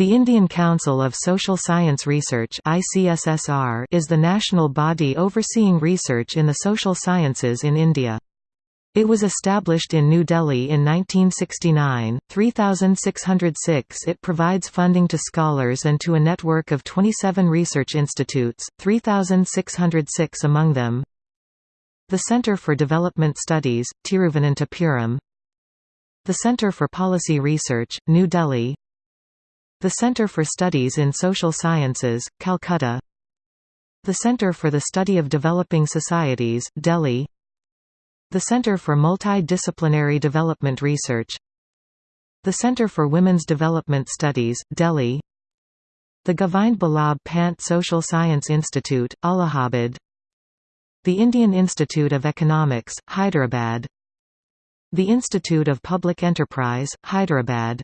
The Indian Council of Social Science Research is the national body overseeing research in the social sciences in India. It was established in New Delhi in 1969, 3606 It provides funding to scholars and to a network of 27 research institutes, 3606 among them. The Centre for Development Studies, Tiruvananthapuram. The Centre for Policy Research, New Delhi the Centre for Studies in Social Sciences, Calcutta. The Centre for the Study of Developing Societies, Delhi. The Centre for Multidisciplinary Development Research. The Centre for Women's Development Studies, Delhi. The Govind Ballabh Pant Social Science Institute, Allahabad. The Indian Institute of Economics, Hyderabad. The Institute of Public Enterprise, Hyderabad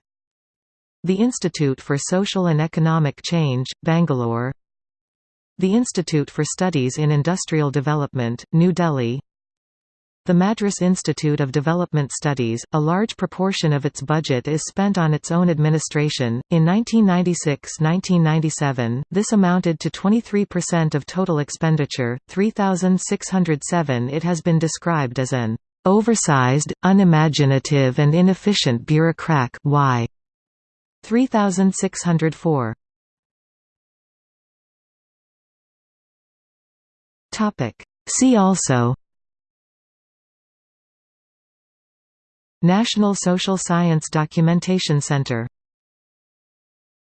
the Institute for Social and Economic Change, Bangalore. The Institute for Studies in Industrial Development, New Delhi. The Madras Institute of Development Studies, a large proportion of its budget is spent on its own administration. In 1996-1997, this amounted to 23% of total expenditure, 3607 It has been described as an oversized, unimaginative and inefficient bureaucrat. Y 3604 Topic. See also. National Social Science Documentation Center